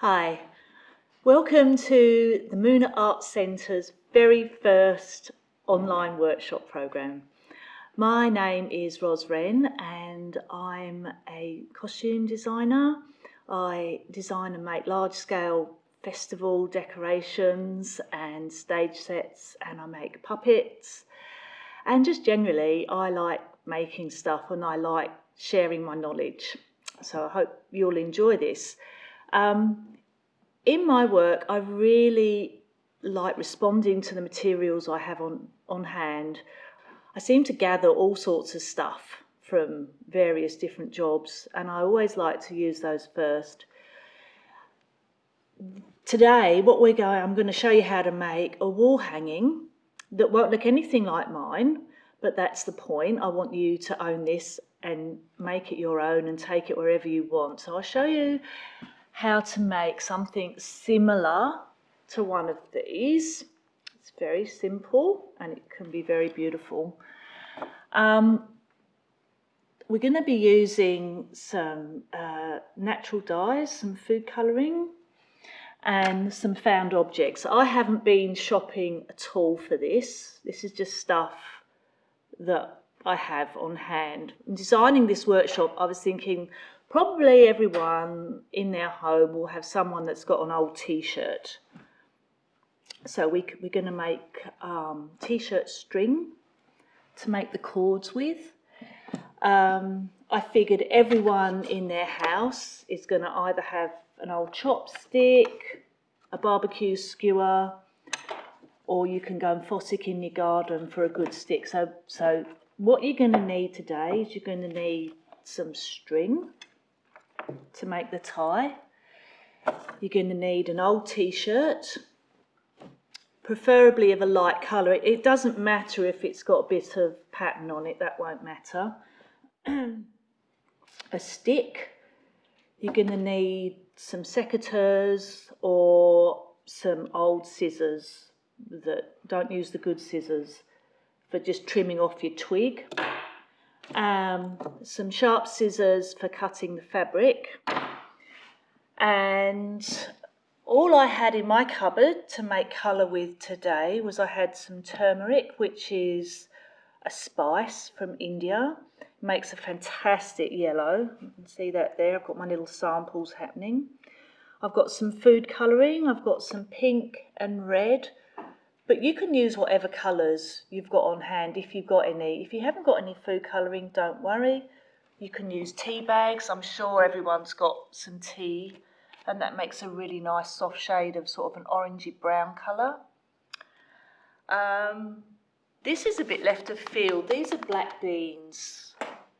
Hi, welcome to the Moonah Arts Centre's very first online workshop program. My name is Ros Wren and I'm a costume designer. I design and make large scale festival decorations and stage sets and I make puppets and just generally I like making stuff and I like sharing my knowledge. So I hope you'll enjoy this. Um, in my work, I really like responding to the materials I have on, on hand. I seem to gather all sorts of stuff from various different jobs, and I always like to use those first. Today, what we're going, I'm going to show you how to make a wall hanging that won't look anything like mine, but that's the point. I want you to own this and make it your own and take it wherever you want. So I'll show you how to make something similar to one of these. It's very simple and it can be very beautiful. Um, we're going to be using some uh, natural dyes, some food colouring and some found objects. I haven't been shopping at all for this. This is just stuff that I have on hand. In designing this workshop, I was thinking Probably everyone in their home will have someone that's got an old t-shirt. So we, we're going to make um, t-shirt string to make the cords with. Um, I figured everyone in their house is going to either have an old chopstick, a barbecue skewer, or you can go and fossick in your garden for a good stick. So, so what you're going to need today is you're going to need some string to make the tie. You're going to need an old t-shirt, preferably of a light colour. It doesn't matter if it's got a bit of pattern on it, that won't matter. a stick, you're going to need some secateurs or some old scissors that don't use the good scissors for just trimming off your twig um, some sharp scissors for cutting the fabric. And all I had in my cupboard to make colour with today was I had some turmeric which is a spice from India. It makes a fantastic yellow. You can see that there. I've got my little samples happening. I've got some food colouring. I've got some pink and red but you can use whatever colours you've got on hand if you've got any. If you haven't got any food colouring, don't worry. You can use tea bags. I'm sure everyone's got some tea and that makes a really nice soft shade of sort of an orangey brown colour. Um, this is a bit left of field. These are black beans.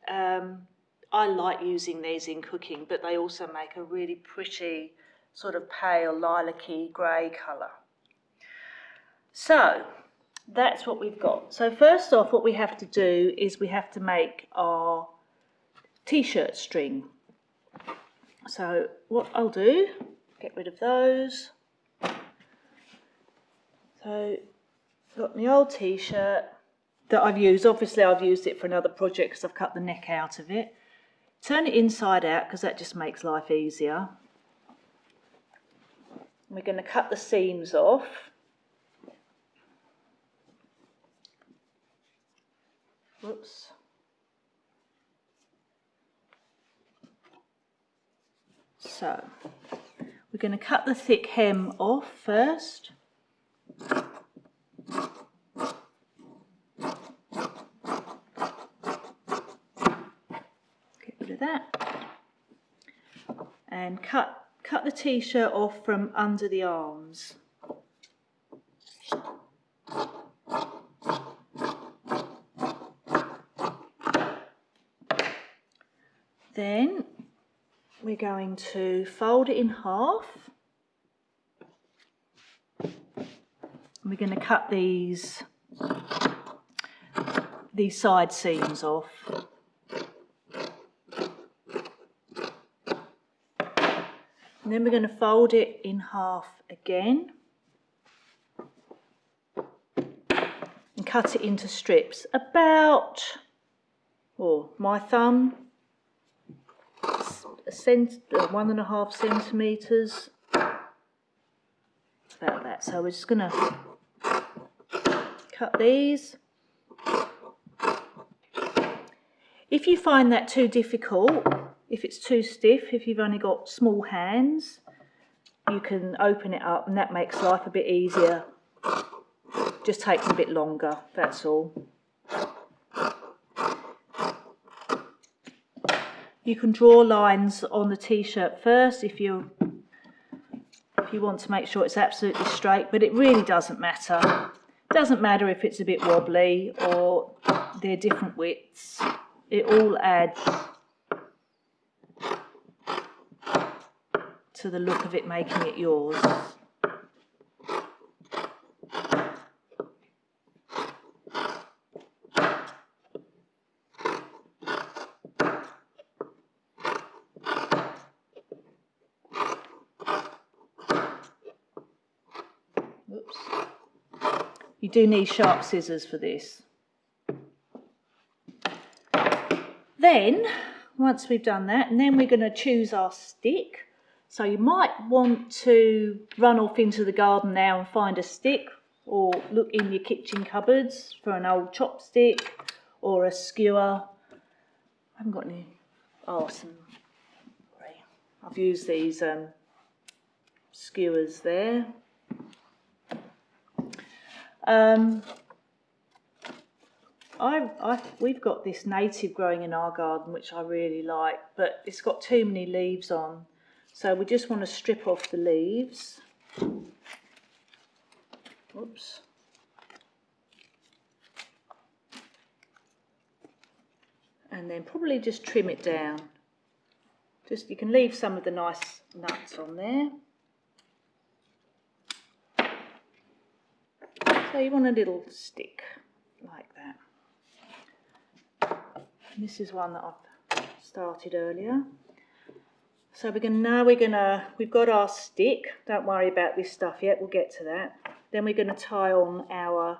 Um, I like using these in cooking, but they also make a really pretty sort of pale lilac-y grey colour. So that's what we've got. So first off, what we have to do is we have to make our t-shirt string. So what I'll do, get rid of those. So got my old t-shirt that I've used. Obviously I've used it for another project because I've cut the neck out of it. Turn it inside out because that just makes life easier. We're going to cut the seams off. Whoops. So, we're going to cut the thick hem off first. Get rid of that. And cut, cut the t-shirt off from under the arms. Then we're going to fold it in half. We're going to cut these these side seams off. And then we're going to fold it in half again and cut it into strips about, oh, my thumb cent, uh, one and a half centimetres about that. So we're just going to cut these. If you find that too difficult, if it's too stiff, if you've only got small hands, you can open it up and that makes life a bit easier. Just takes a bit longer, that's all. You can draw lines on the t-shirt first if you if you want to make sure it's absolutely straight, but it really doesn't matter. Doesn't matter if it's a bit wobbly or they're different widths. It all adds to the look of it making it yours. You do need sharp scissors for this. Then, once we've done that, and then we're going to choose our stick. So you might want to run off into the garden now and find a stick or look in your kitchen cupboards for an old chopstick or a skewer. I haven't got any. Oh, some. I've used these um, skewers there. Um, I, I, we've got this native growing in our garden, which I really like, but it's got too many leaves on. So we just want to strip off the leaves. Oops. And then probably just trim it down. Just you can leave some of the nice nuts on there. So you want a little stick like that. And this is one that I've started earlier. So we're gonna now we're to we've got our stick. Don't worry about this stuff yet. We'll get to that. Then we're to tie on our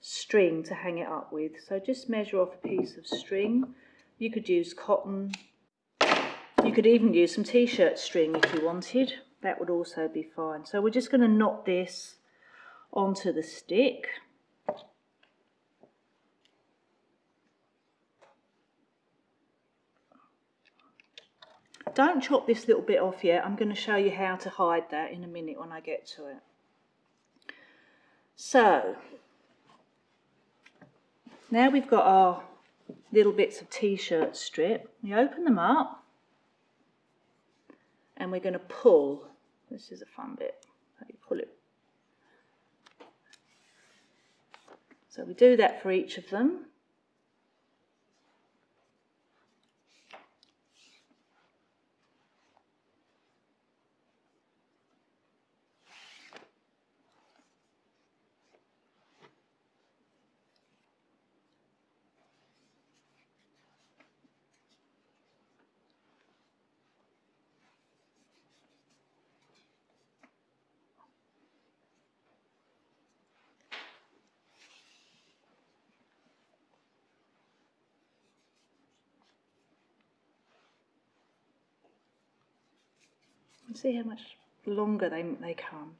string to hang it up with. So just measure off a piece of string. You could use cotton you could even use some t-shirt string if you wanted. That would also be fine. So we're just going to knot this onto the stick. Don't chop this little bit off yet. I'm going to show you how to hide that in a minute when I get to it. So, now we've got our little bits of t-shirt strip. We open them up and we're going to pull. This is a fun bit. You pull it. So we do that for each of them. See how much longer they, they come.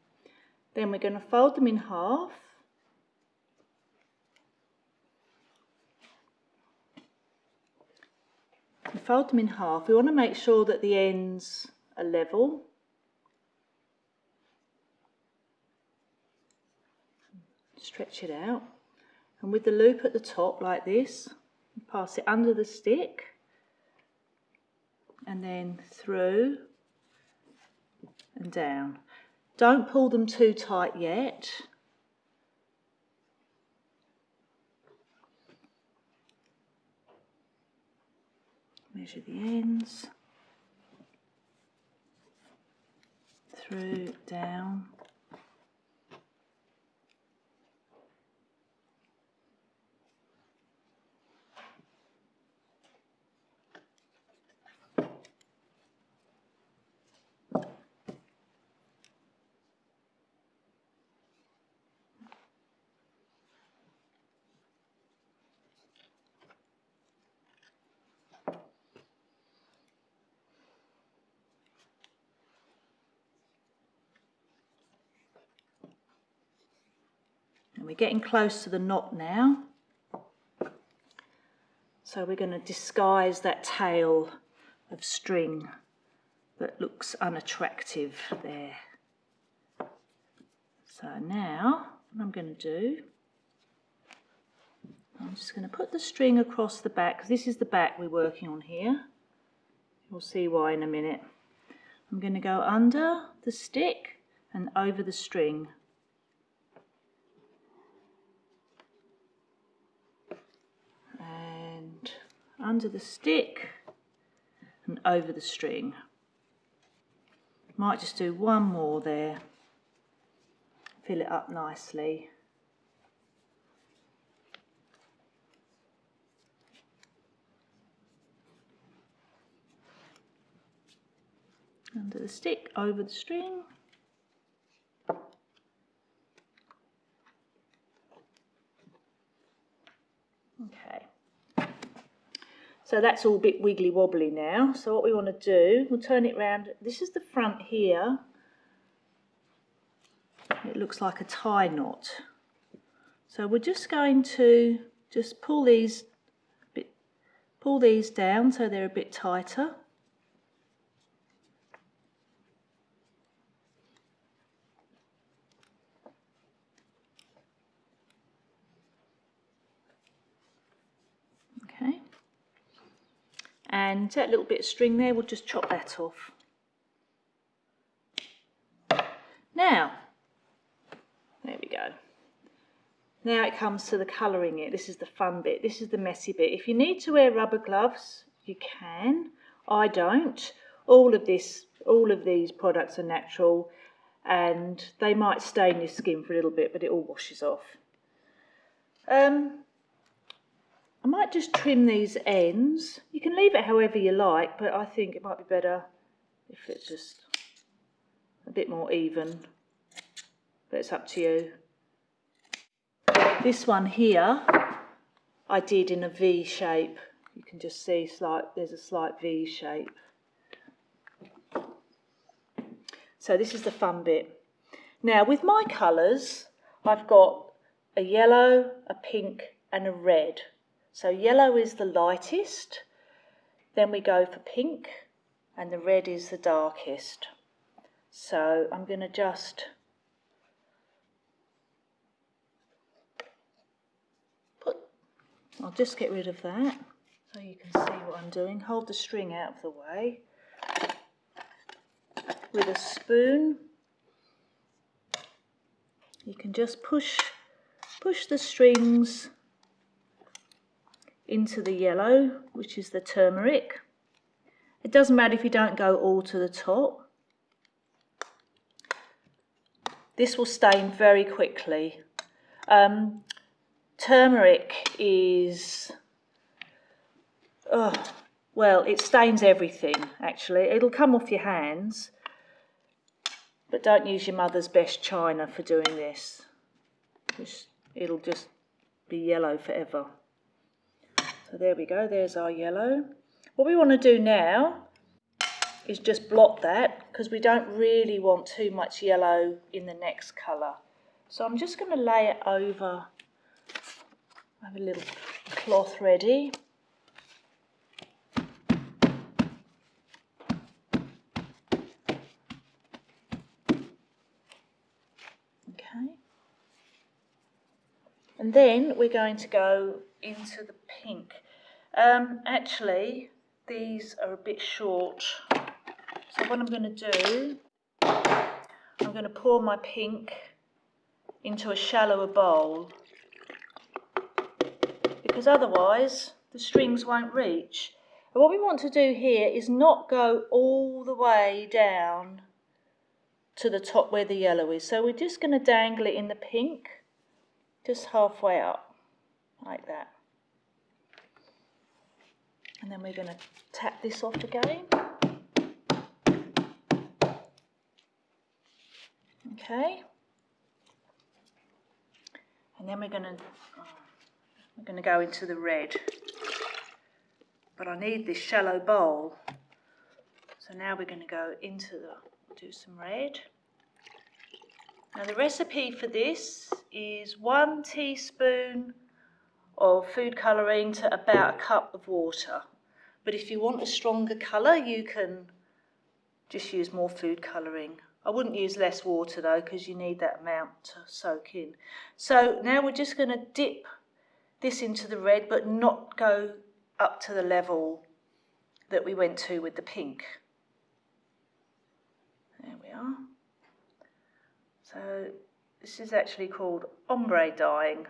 Then we're going to fold them in half. Fold them in half. We want to make sure that the ends are level. Stretch it out. And with the loop at the top like this, pass it under the stick and then through and down. Don't pull them too tight yet. Measure the ends. Through, down. We're getting close to the knot now. So we're going to disguise that tail of string that looks unattractive there. So now what I'm going to do, I'm just going to put the string across the back, this is the back we're working on here. You'll see why in a minute. I'm going to go under the stick and over the string. And under the stick and over the string. Might just do one more there. Fill it up nicely. Under the stick, over the string. Okay. So that's all a bit wiggly wobbly now. So what we want to do, we'll turn it round. This is the front here. It looks like a tie knot. So we're just going to just pull these pull these down so they're a bit tighter. And that little bit of string there, we'll just chop that off. Now, there we go. Now it comes to the colouring it. This is the fun bit. This is the messy bit. If you need to wear rubber gloves, you can. I don't. All of this, all of these products are natural and they might stain your skin for a little bit, but it all washes off. Um, I might just trim these ends. You can leave it however you like, but I think it might be better if it's just a bit more even. But it's up to you. This one here, I did in a V shape. You can just see slight, there's a slight V shape. So this is the fun bit. Now with my colours, I've got a yellow, a pink and a red. So yellow is the lightest, then we go for pink, and the red is the darkest. So I'm going to just put, I'll just get rid of that so you can see what I'm doing. Hold the string out of the way with a spoon. You can just push push the strings into the yellow, which is the turmeric. It doesn't matter if you don't go all to the top. This will stain very quickly. Um, turmeric is, oh, well, it stains everything, actually. It'll come off your hands, but don't use your mother's best china for doing this. It'll just be yellow forever. So there we go, there's our yellow. What we want to do now is just blot that because we don't really want too much yellow in the next colour. So I'm just going to lay it over, I have a little cloth ready. Okay. And then we're going to go into the pink. Um, actually, these are a bit short. So what I'm going to do, I'm going to pour my pink into a shallower bowl because otherwise the strings won't reach. And what we want to do here is not go all the way down to the top where the yellow is. So we're just going to dangle it in the pink, just halfway up, like that. And then we're going to tap this off again. Okay. And then we're going to oh, we're going to go into the red. But I need this shallow bowl. So now we're going to go into the do some red. Now the recipe for this is one teaspoon of food colouring to about a cup of water. But if you want a stronger colour, you can just use more food colouring. I wouldn't use less water though, because you need that amount to soak in. So now we're just going to dip this into the red, but not go up to the level that we went to with the pink. There we are. So this is actually called ombre dyeing.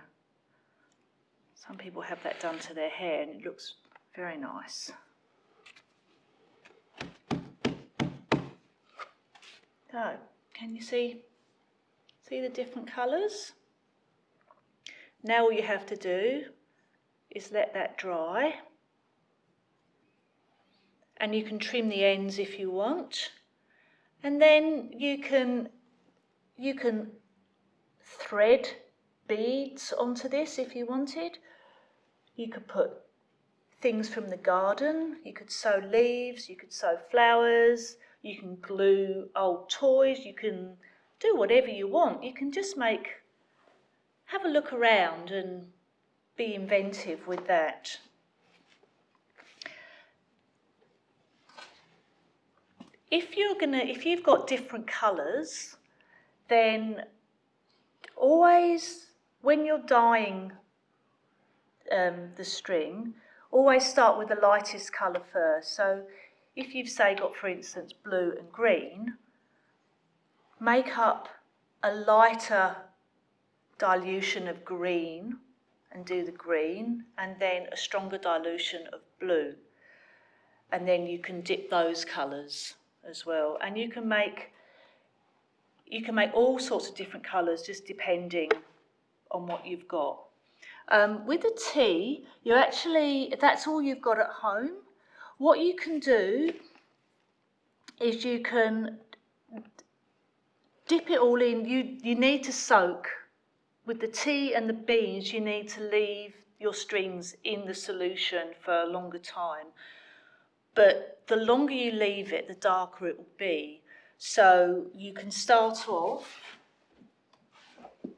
Some people have that done to their hair and it looks very nice. So, can you see, see the different colours? Now all you have to do is let that dry. And you can trim the ends if you want. And then you can, you can thread beads onto this if you wanted. You could put things from the garden, you could sew leaves, you could sew flowers, you can glue old toys, you can do whatever you want. You can just make, have a look around and be inventive with that. If you're gonna, if you've got different colours, then always when you're dyeing um, the string, always start with the lightest colour first. So if you've say got, for instance, blue and green, make up a lighter dilution of green and do the green, and then a stronger dilution of blue. And then you can dip those colours as well. And you can make you can make all sorts of different colours just depending on what you've got. Um, with the tea, you actually, that's all you've got at home, what you can do is you can dip it all in. You, you need to soak. With the tea and the beans, you need to leave your strings in the solution for a longer time. But the longer you leave it, the darker it will be. So you can start off,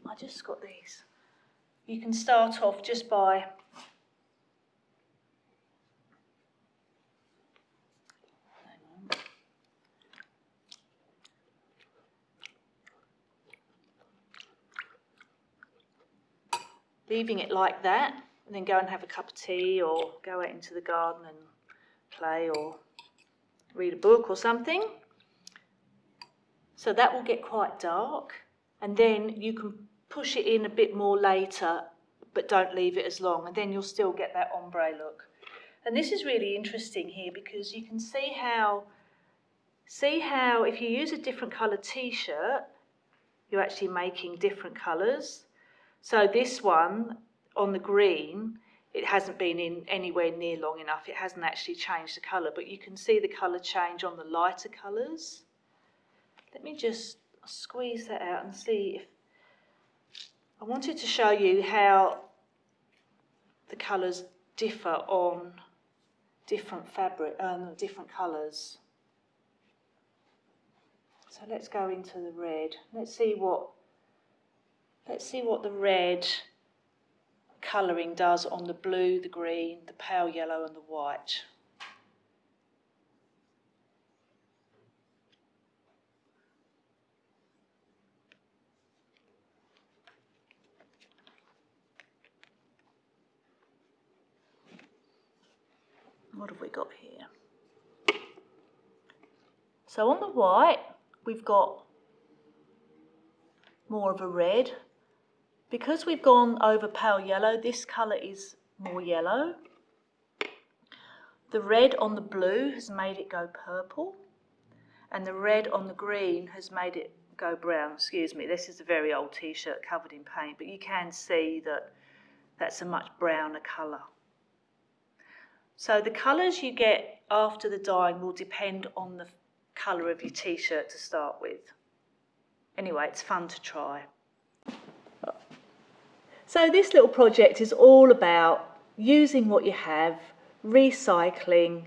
I just got these you can start off just by leaving it like that and then go and have a cup of tea or go out into the garden and play or read a book or something. So that will get quite dark and then you can push it in a bit more later, but don't leave it as long, and then you'll still get that ombre look. And this is really interesting here because you can see how, see how if you use a different colour t-shirt, you're actually making different colours. So this one on the green, it hasn't been in anywhere near long enough. It hasn't actually changed the colour, but you can see the colour change on the lighter colours. Let me just squeeze that out and see if I wanted to show you how the colours differ on different fabric, um, different colours. So let's go into the red. Let's see what let's see what the red colouring does on the blue, the green, the pale yellow and the white. What have we got here? So on the white, we've got more of a red. Because we've gone over pale yellow, this colour is more yellow. The red on the blue has made it go purple. And the red on the green has made it go brown. Excuse me, this is a very old t-shirt covered in paint, but you can see that that's a much browner colour. So the colours you get after the dyeing will depend on the colour of your t-shirt to start with. Anyway, it's fun to try. So this little project is all about using what you have, recycling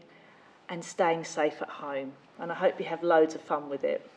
and staying safe at home. And I hope you have loads of fun with it.